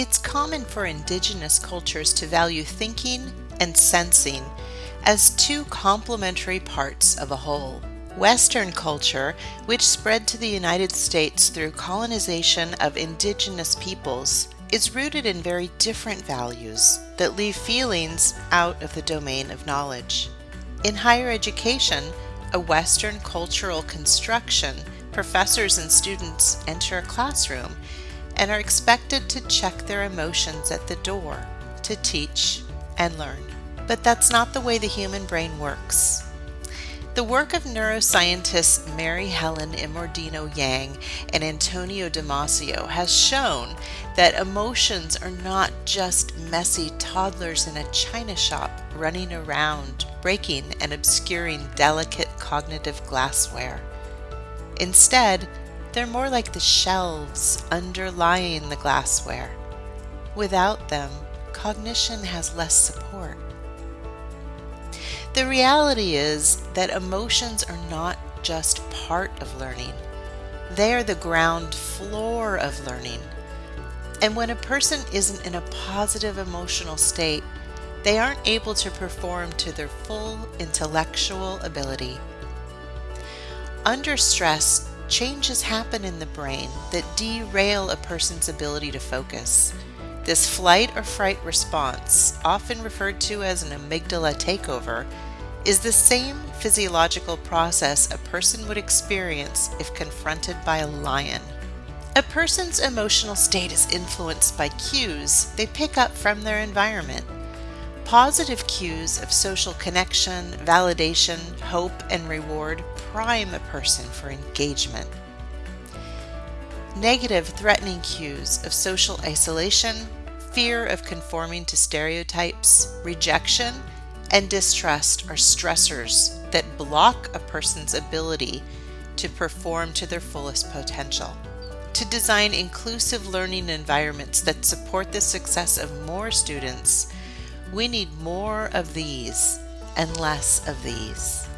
It's common for indigenous cultures to value thinking and sensing as two complementary parts of a whole. Western culture, which spread to the United States through colonization of indigenous peoples, is rooted in very different values that leave feelings out of the domain of knowledge. In higher education, a Western cultural construction, professors and students enter a classroom and are expected to check their emotions at the door to teach and learn. But that's not the way the human brain works. The work of neuroscientists Mary Helen Immordino Yang and Antonio Damasio has shown that emotions are not just messy toddlers in a china shop running around, breaking and obscuring delicate cognitive glassware. Instead, they're more like the shelves underlying the glassware. Without them, cognition has less support. The reality is that emotions are not just part of learning, they are the ground floor of learning. And when a person isn't in a positive emotional state, they aren't able to perform to their full intellectual ability. Under stress, changes happen in the brain that derail a person's ability to focus. This flight or fright response, often referred to as an amygdala takeover, is the same physiological process a person would experience if confronted by a lion. A person's emotional state is influenced by cues they pick up from their environment. Positive cues of social connection, validation, hope, and reward prime a person for engagement. Negative, threatening cues of social isolation, fear of conforming to stereotypes, rejection, and distrust are stressors that block a person's ability to perform to their fullest potential. To design inclusive learning environments that support the success of more students, we need more of these and less of these.